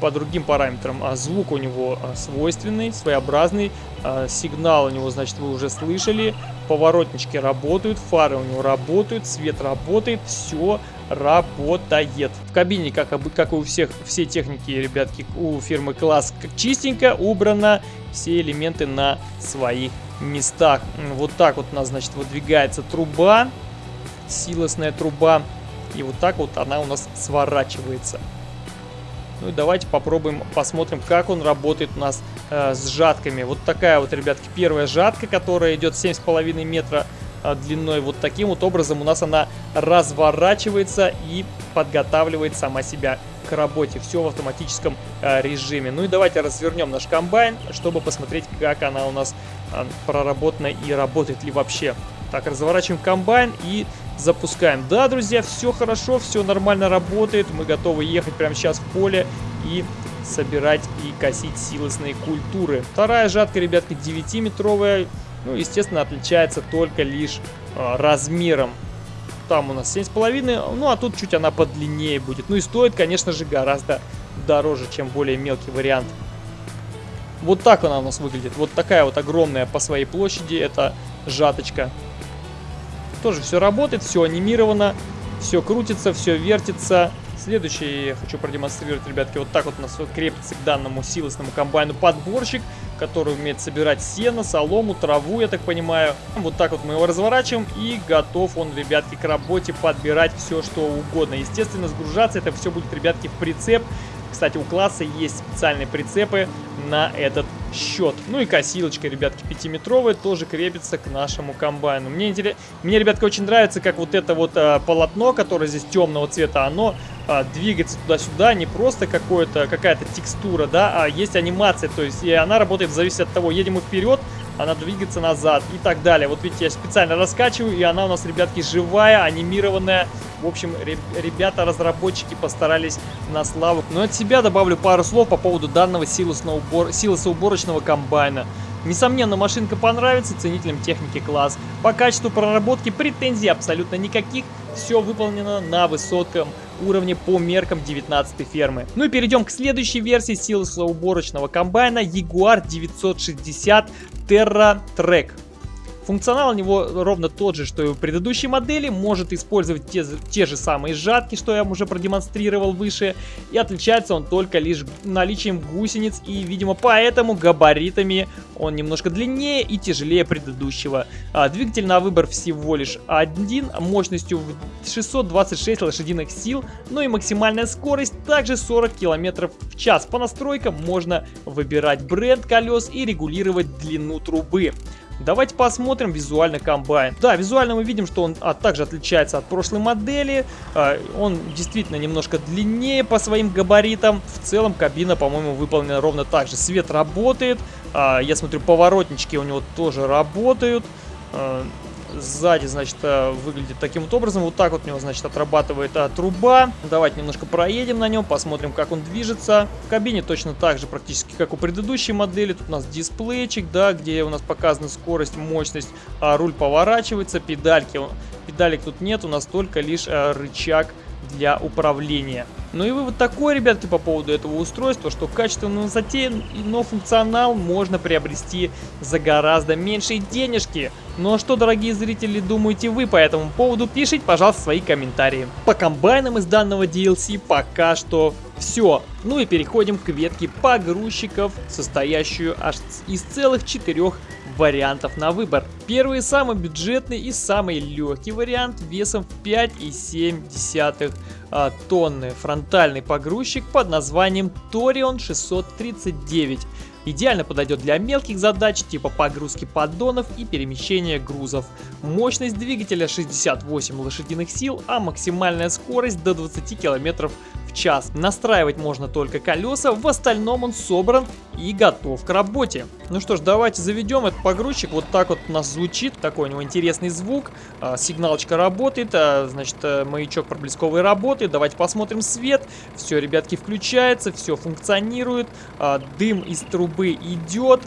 по другим параметрам. А звук у него а, свойственный, своеобразный. А, сигнал у него, значит, вы уже слышали. Поворотнички работают, фары у него работают, свет работает, все работает. В кабине, как, как и у всех, все техники, ребятки, у фирмы Класс чистенько убрано. Все элементы на своих местах. Вот так вот у нас, значит, выдвигается труба, силосная труба. И вот так вот она у нас сворачивается. Ну и давайте попробуем, посмотрим, как он работает у нас э, с жатками. Вот такая вот, ребятки, первая жатка, которая идет 7,5 метра э, длиной. Вот таким вот образом у нас она разворачивается и подготавливает сама себя к работе. Все в автоматическом э, режиме. Ну и давайте развернем наш комбайн, чтобы посмотреть, как она у нас э, проработана и работает ли вообще. Так, разворачиваем комбайн и запускаем. Да, друзья, все хорошо, все нормально работает. Мы готовы ехать прямо сейчас в поле и собирать и косить силосные культуры. Вторая жатка, ребятки, 9-метровая. Ну, естественно, отличается только лишь э, размером. Там у нас 7,5, ну а тут чуть она подлиннее будет. Ну и стоит, конечно же, гораздо дороже, чем более мелкий вариант. Вот так она у нас выглядит. Вот такая вот огромная по своей площади это жаточка. Тоже все работает, все анимировано, все крутится, все вертится. Следующий я хочу продемонстрировать, ребятки, вот так вот у нас крепится к данному силосному комбайну подборщик. который умеет собирать сено, солому, траву, я так понимаю. Вот так вот мы его разворачиваем и готов он, ребятки, к работе подбирать все, что угодно. Естественно, сгружаться это все будет, ребятки, в прицеп. Кстати, у класса есть специальные прицепы на этот счет. Ну и косилочка, ребятки, 5-метровая тоже крепится к нашему комбайну. Мне, интерес... Мне, ребятки, очень нравится, как вот это вот а, полотно, которое здесь темного цвета, оно а, двигается туда-сюда, не просто какая-то текстура, да, а есть анимация, то есть и она работает в зависимости от того, едем мы вперед, она двигается назад и так далее. Вот видите, я специально раскачиваю, и она у нас, ребятки, живая, анимированная. В общем, ребята-разработчики постарались на славу. Но от себя добавлю пару слов по поводу данного силосоуборочного комбайна. Несомненно, машинка понравится ценителям техники класс. По качеству проработки претензий абсолютно никаких. Все выполнено на высоком уровне по меркам 19 фермы. Ну и перейдем к следующей версии силосоуборочного комбайна Jaguar 960 Terra Track. Функционал у него ровно тот же, что и у предыдущей модели, может использовать те, те же самые жатки, что я уже продемонстрировал выше, и отличается он только лишь наличием гусениц, и, видимо, поэтому габаритами он немножко длиннее и тяжелее предыдущего. А, двигатель на выбор всего лишь один, мощностью в 626 лошадиных сил, ну и максимальная скорость также 40 км в час. По настройкам можно выбирать бренд колес и регулировать длину трубы. Давайте посмотрим визуально комбайн. Да, визуально мы видим, что он а, также отличается от прошлой модели. А, он действительно немножко длиннее по своим габаритам. В целом кабина, по-моему, выполнена ровно так же. Свет работает. А, я смотрю, поворотнички у него тоже работают. Сзади, значит, э, выглядит таким вот образом. Вот так вот у него, значит, отрабатывает а, труба. Давайте немножко проедем на нем, посмотрим, как он движется. В кабине точно так же, практически как у предыдущей модели. Тут у нас дисплейчик, да, где у нас показана скорость, мощность, а руль поворачивается, педальки. Педалек тут нет, у нас только лишь а, рычаг для управления. Ну и вывод такой, ребятки, по поводу этого устройства, что качественно затеян, но функционал можно приобрести за гораздо меньшие денежки. Ну а что, дорогие зрители, думаете вы по этому поводу? Пишите, пожалуйста, свои комментарии. По комбайнам из данного DLC пока что все. Ну и переходим к ветке погрузчиков, состоящую аж из целых четырех вариантов на выбор. Первый самый бюджетный и самый легкий вариант весом в 5,7 а, тонны. Фронтальный погрузчик под названием Torion 639. Идеально подойдет для мелких задач типа погрузки поддонов и перемещения грузов. Мощность двигателя 68 лошадиных сил, а максимальная скорость до 20 км час. Настраивать можно только колеса, в остальном он собран и готов к работе. Ну что ж, давайте заведем этот погрузчик. Вот так вот у нас звучит, такой у него интересный звук. А, сигналочка работает, а, значит, э, маячок проблесковый работает. Давайте посмотрим свет. Все, ребятки, включается, все функционирует. А, дым из трубы идет,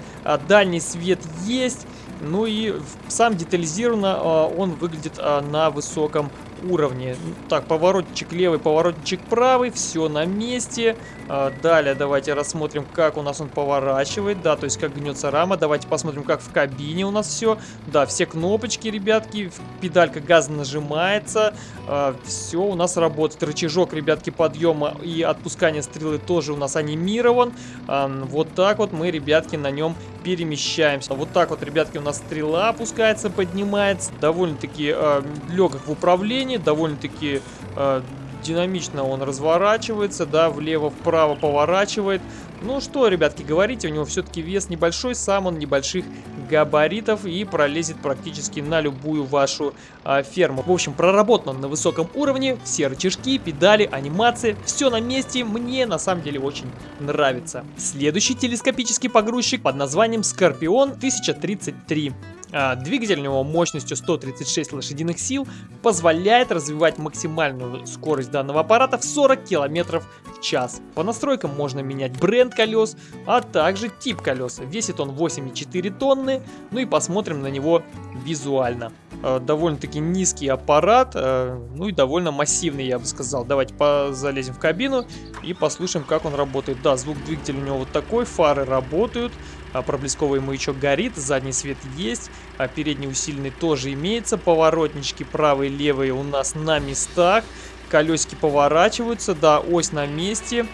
дальний свет есть. Ну и сам детализированно он выглядит на высоком уровне. Так, поворотчик левый, поворотчик правый, все на месте. А, далее давайте рассмотрим, как у нас он поворачивает, да, то есть как гнется рама. Давайте посмотрим, как в кабине у нас все. Да, все кнопочки, ребятки, педалька газа нажимается, а, все у нас работает. Рычажок, ребятки, подъема и отпускания стрелы тоже у нас анимирован. А, вот так вот мы, ребятки, на нем перемещаемся. Вот так вот, ребятки, у нас стрела опускается, поднимается. Довольно-таки э, легок в управлении, довольно-таки э, динамично он разворачивается, да, влево-вправо поворачивает. Ну что, ребятки, говорите, у него все-таки вес небольшой, сам он небольших габаритов и пролезет практически на любую вашу а, ферму. В общем, проработан он на высоком уровне, все рычажки, педали, анимации, все на месте, мне на самом деле очень нравится. Следующий телескопический погрузчик под названием Скорпион 1033. А, двигатель у него мощностью 136 лошадиных сил позволяет развивать максимальную скорость данного аппарата в 40 км в час. По настройкам можно менять бренд колес, а также тип колеса. Весит он 8,4 тонны, ну и посмотрим на него визуально. А, довольно-таки низкий аппарат, а, ну и довольно массивный, я бы сказал. Давайте залезем в кабину и послушаем, как он работает. Да, звук двигателя у него вот такой, фары работают. А, проблесковый маячок горит, задний свет есть, а передний усиленный тоже имеется, поворотнички правые и левые у нас на местах, колесики поворачиваются, да, ось на месте,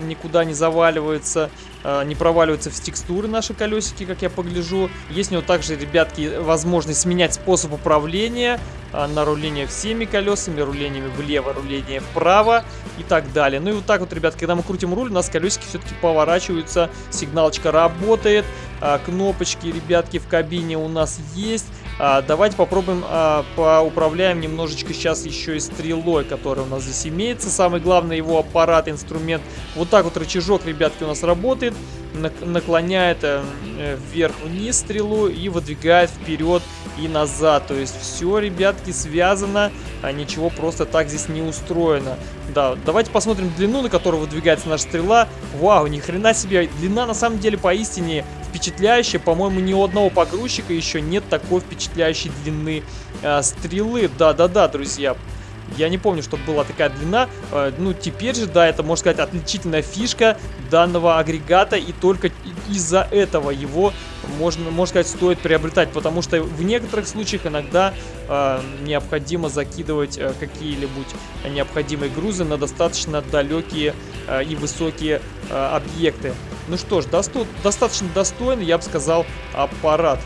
никуда не заваливается. Э, не проваливаются в текстуры наши колесики, как я погляжу. Есть у него также, ребятки, возможность сменять способ управления э, на руление всеми колесами, рулениями влево, руление вправо и так далее. Ну и вот так вот, ребят, когда мы крутим руль, у нас колесики все-таки поворачиваются, сигналочка работает, э, кнопочки, ребятки, в кабине у нас есть. А, давайте попробуем а, поуправляем немножечко сейчас еще и стрелой, которая у нас здесь имеется. Самый главный его аппарат, инструмент. Вот так вот рычажок, ребятки, у нас работает. Наклоняет э, вверх-вниз стрелу и выдвигает вперед и назад. То есть все, ребятки, связано. А ничего просто так здесь не устроено. Да, давайте посмотрим длину, на которую выдвигается наша стрела. Вау, ни хрена себе. Длина на самом деле поистине впечатляющая. По-моему, ни у одного погрузчика еще нет такой впечатляющей длины э, стрелы. Да-да-да, друзья. Я не помню, чтобы была такая длина. Э, ну, теперь же, да, это, можно сказать, отличительная фишка данного агрегата. И только из-за этого его, можно, можно сказать, стоит приобретать. Потому что в некоторых случаях иногда э, необходимо закидывать э, какие-либо необходимые грузы на достаточно далекие э, и высокие э, объекты. Ну что ж, досто достаточно достойный, я бы сказал, аппарат.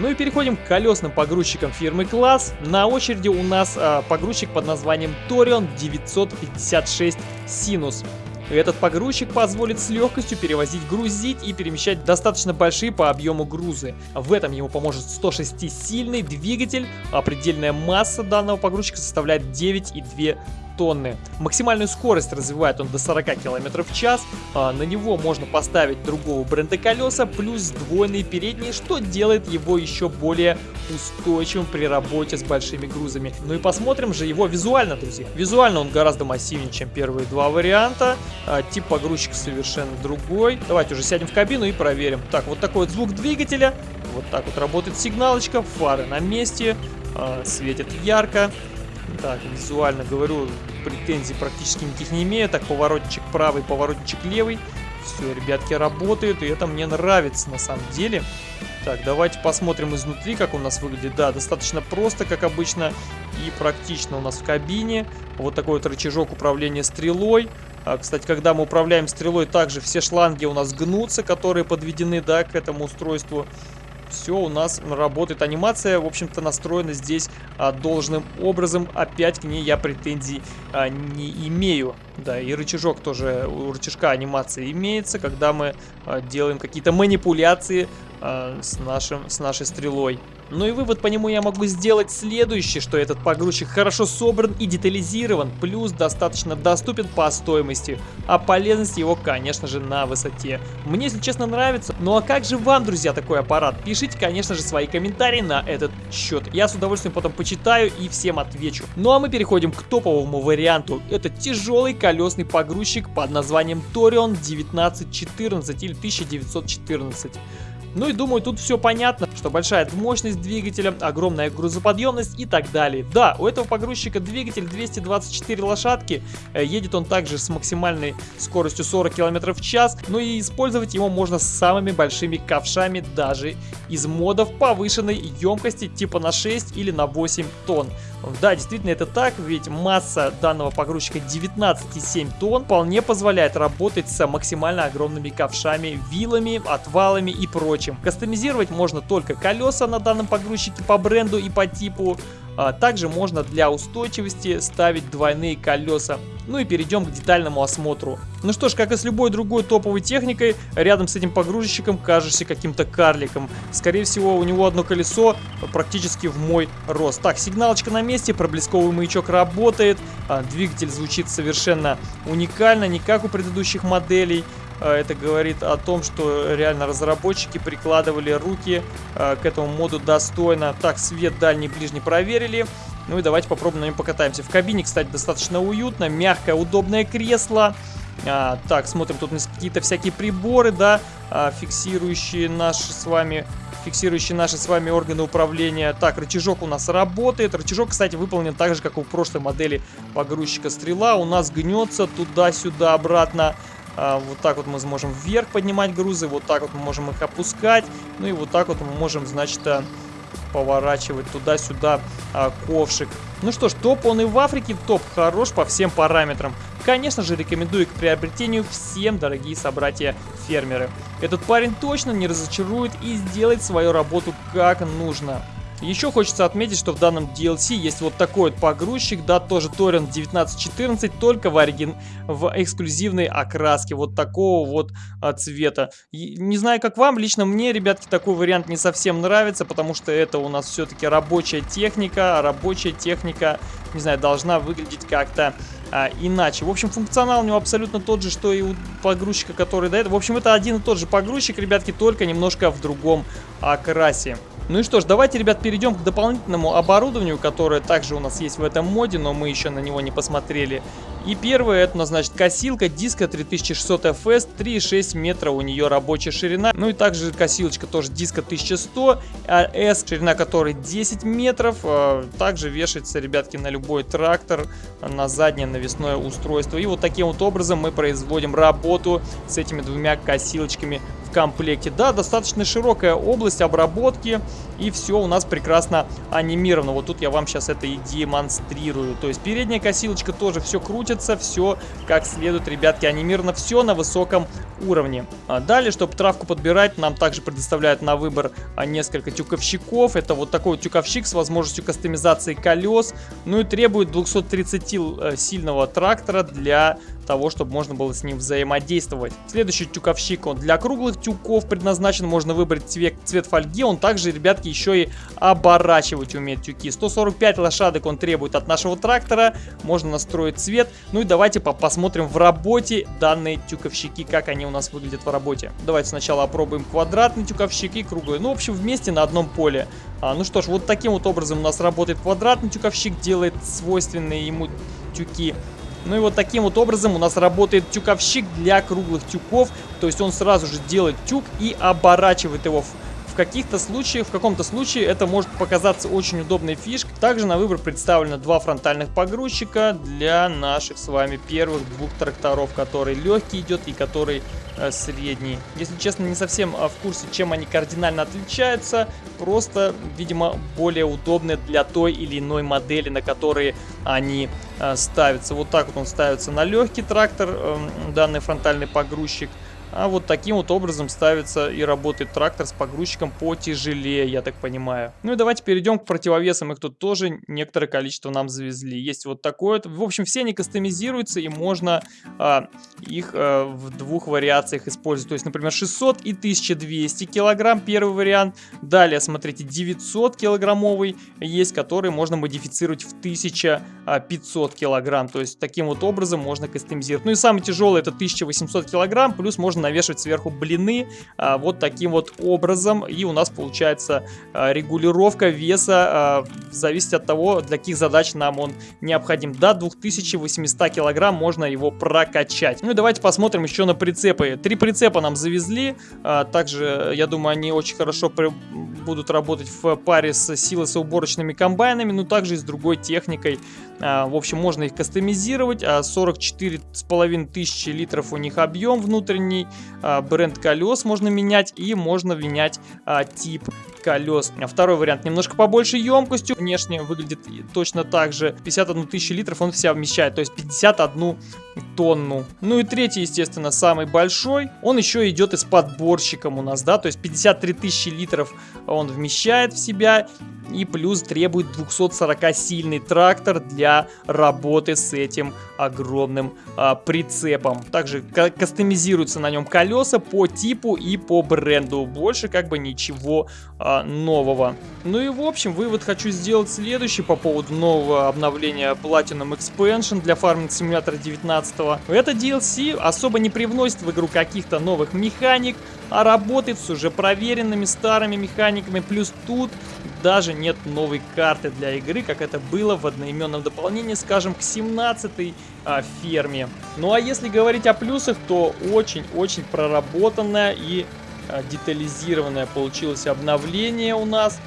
Ну и переходим к колесным погрузчикам фирмы Класс. На очереди у нас а, погрузчик под названием Torion 956 Sinus. Этот погрузчик позволит с легкостью перевозить, грузить и перемещать достаточно большие по объему грузы. В этом ему поможет 106-сильный двигатель, а предельная масса данного погрузчика составляет 9,2 тонны. Максимальную скорость развивает он до 40 км в час. А на него можно поставить другого бренда колеса, плюс сдвоенные передние, что делает его еще более устойчивым при работе с большими грузами. Ну и посмотрим же его визуально, друзья. Визуально он гораздо массивнее, чем первые два варианта. А, тип погрузчика совершенно другой. Давайте уже сядем в кабину и проверим. Так, вот такой вот звук двигателя. Вот так вот работает сигналочка. Фары на месте. А, светит ярко. Так, визуально говорю, претензий практически никаких не имею. Так, поворотчик правый, поворотчик левый. Все, ребятки, работают, и это мне нравится на самом деле. Так, давайте посмотрим изнутри, как у нас выглядит. Да, достаточно просто, как обычно, и практично у нас в кабине. Вот такой вот рычажок управления стрелой. А, кстати, когда мы управляем стрелой, также все шланги у нас гнутся, которые подведены, да, к этому устройству все у нас работает. Анимация, в общем-то, настроена здесь а, должным образом. Опять к ней я претензий а, не имею. Да, и рычажок тоже, у рычажка анимация имеется, когда мы а, делаем какие-то манипуляции а, с, нашим, с нашей стрелой. Ну и вывод по нему я могу сделать следующий, что этот погрузчик хорошо собран и детализирован, плюс достаточно доступен по стоимости, а полезность его, конечно же, на высоте. Мне, если честно, нравится. Ну а как же вам, друзья, такой аппарат? Пишите, конечно же, свои комментарии на этот счет. Я с удовольствием потом почитаю и всем отвечу. Ну а мы переходим к топовому варианту. Это тяжелый колесный погрузчик под названием Torion 1914 или 1914. Ну и думаю, тут все понятно, что большая мощность двигателя, огромная грузоподъемность и так далее. Да, у этого погрузчика двигатель 224 лошадки, э, едет он также с максимальной скоростью 40 км в час, но и использовать его можно с самыми большими ковшами даже из модов повышенной емкости типа на 6 или на 8 тонн. Да, действительно это так, ведь масса данного погрузчика 19,7 тонн вполне позволяет работать с максимально огромными ковшами, вилами, отвалами и прочим. Кастомизировать можно только колеса на данном погрузчике по бренду и по типу, также можно для устойчивости ставить двойные колеса. Ну и перейдем к детальному осмотру. Ну что ж, как и с любой другой топовой техникой, рядом с этим погрузчиком кажешься каким-то карликом. Скорее всего, у него одно колесо практически в мой рост. Так, сигналочка на месте, проблесковый маячок работает, а, двигатель звучит совершенно уникально, не как у предыдущих моделей. А, это говорит о том, что реально разработчики прикладывали руки а, к этому моду достойно. Так, свет дальний, ближний проверили. Ну и давайте попробуем на нем покатаемся. В кабине, кстати, достаточно уютно, мягкое, удобное кресло. А, так, смотрим, тут какие-то всякие приборы, да, а, фиксирующие наши с вами фиксирующие наши с вами органы управления. Так, рычажок у нас работает. Рычажок, кстати, выполнен так же, как у прошлой модели погрузчика стрела. У нас гнется туда-сюда, обратно. А, вот так вот мы сможем вверх поднимать грузы, вот так вот мы можем их опускать. Ну и вот так вот мы можем, значит, а, поворачивать туда-сюда а, ковшик. Ну что ж, топ он и в Африке, топ хорош по всем параметрам. конечно же, рекомендую к приобретению всем, дорогие собратья-фермеры. Этот парень точно не разочарует и сделает свою работу как нужно. Еще хочется отметить, что в данном DLC есть вот такой вот погрузчик, да, тоже Torrent 1914, только в, оригин... в эксклюзивной окраске, вот такого вот а, цвета. Не знаю, как вам, лично мне, ребятки, такой вариант не совсем нравится, потому что это у нас все-таки рабочая техника, а рабочая техника, не знаю, должна выглядеть как-то а, иначе. В общем, функционал у него абсолютно тот же, что и у погрузчика, который этого. В общем, это один и тот же погрузчик, ребятки, только немножко в другом окрасе. Ну и что ж, давайте, ребят, перейдем к дополнительному оборудованию, которое также у нас есть в этом моде, но мы еще на него не посмотрели. И первое, это у нас, значит, косилка диска 3600 FS, 3,6 метра у нее рабочая ширина. Ну и также косилочка тоже диска 1100 S, ширина которой 10 метров. А, также вешается, ребятки, на любой трактор, на заднее навесное устройство. И вот таким вот образом мы производим работу с этими двумя косилочками в комплекте. Да, достаточно широкая область обработки, и все у нас прекрасно анимировано. Вот тут я вам сейчас это и демонстрирую. То есть передняя косилочка тоже все крутится, все как следует, ребятки, анимировано, все на высоком уровне. А далее, чтобы травку подбирать, нам также предоставляют на выбор а, несколько тюковщиков. Это вот такой вот тюковщик с возможностью кастомизации колес. Ну и требует 230 э, сильного трактора для того, чтобы можно было с ним взаимодействовать. Следующий тюковщик, он для круглых тюков предназначен, можно выбрать цвет, цвет фольги, он также, ребятки, еще и оборачивать умеет тюки. 145 лошадок он требует от нашего трактора, можно настроить цвет. Ну и давайте по посмотрим в работе данные тюковщики, как они у нас выглядят в работе. Давайте сначала опробуем квадратный тюковщик и круглый. Ну, в общем, вместе на одном поле. А, ну что ж, вот таким вот образом у нас работает квадратный тюковщик, делает свойственные ему тюки. Ну и вот таким вот образом у нас работает тюковщик для круглых тюков. То есть он сразу же делает тюк и оборачивает его в каких-то случаях, в каком-то случае это может показаться очень удобной фишкой. Также на выбор представлено два фронтальных погрузчика для наших с вами первых двух тракторов, который легкий идет и который э, средний. Если честно, не совсем э, в курсе, чем они кардинально отличаются. Просто, видимо, более удобны для той или иной модели, на которые они э, ставятся. Вот так вот он ставится на легкий трактор, э, данный фронтальный погрузчик. А вот таким вот образом ставится и работает трактор с погрузчиком потяжелее, я так понимаю. Ну и давайте перейдем к противовесам. Их тут тоже некоторое количество нам завезли. Есть вот такое. В общем, все они кастомизируются и можно а, их а, в двух вариациях использовать. То есть, например, 600 и 1200 килограмм первый вариант. Далее, смотрите, 900 килограммовый есть, который можно модифицировать в 1500 килограмм. То есть, таким вот образом можно кастомизировать. Ну и самый тяжелый это 1800 килограмм, плюс можно можно навешивать сверху блины а, вот таким вот образом. И у нас получается а, регулировка веса, а, зависит от того, для каких задач нам он необходим. До 2800 килограмм можно его прокачать. Ну и давайте посмотрим еще на прицепы. Три прицепа нам завезли. А, также, я думаю, они очень хорошо будут работать в паре с силосоуборочными комбайнами, но также и с другой техникой. А, в общем, можно их кастомизировать. 44,5 а, тысячи литров у них объем внутренний. А, бренд колес можно менять и можно менять тип колес. Второй вариант немножко побольше емкостью. Внешне выглядит точно так же. 51 тысячу литров он вся вмещает, то есть 51 тонну. Ну и третий, естественно, самый большой. Он еще идет и с подборщиком у нас, да, то есть 53 тысячи литров он вмещает в себя и плюс требует 240-сильный трактор для работы с этим огромным а, прицепом. Также кастомизируются на нем колеса по типу и по бренду. Больше как бы ничего а, нового. Ну и в общем, вывод хочу сделать следующий по поводу нового обновления Platinum Expansion для Farming Simulator 19. Это DLC особо не привносит в игру каких-то новых механик, а работает с уже проверенными старыми механиками. Плюс тут даже нет новой карты для игры, как это было в одноименном дополнении, скажем, к 17 а, ферме. Ну а если говорить о плюсах, то очень-очень проработанное и детализированное получилось обновление у нас.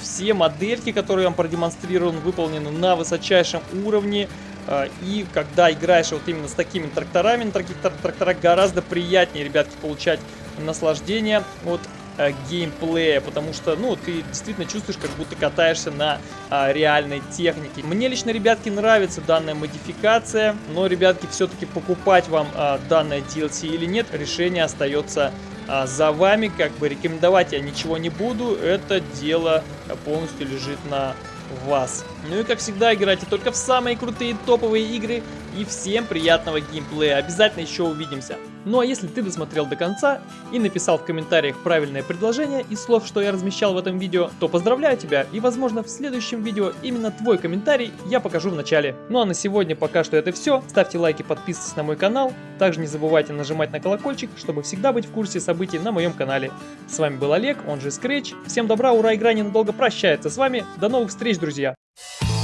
Все модельки, которые я вам продемонстрировал, выполнены на высочайшем уровне. А, и когда играешь вот именно с такими тракторами, на таких тракторах гораздо приятнее, ребятки, получать наслаждение от э, геймплея, потому что, ну, ты действительно чувствуешь, как будто катаешься на э, реальной технике. Мне лично, ребятки, нравится данная модификация, но, ребятки, все-таки покупать вам э, данное DLC или нет, решение остается а, за вами, как бы рекомендовать я ничего не буду, это дело полностью лежит на вас. Ну и как всегда, играйте только в самые крутые топовые игры. И всем приятного геймплея. Обязательно еще увидимся. Ну а если ты досмотрел до конца и написал в комментариях правильное предложение из слов, что я размещал в этом видео, то поздравляю тебя и возможно в следующем видео именно твой комментарий я покажу в начале. Ну а на сегодня пока что это все. Ставьте лайки, подписывайтесь на мой канал. Также не забывайте нажимать на колокольчик, чтобы всегда быть в курсе событий на моем канале. С вами был Олег, он же Scratch. Всем добра, ура, игра ненадолго прощается с вами. До новых встреч, друзья! you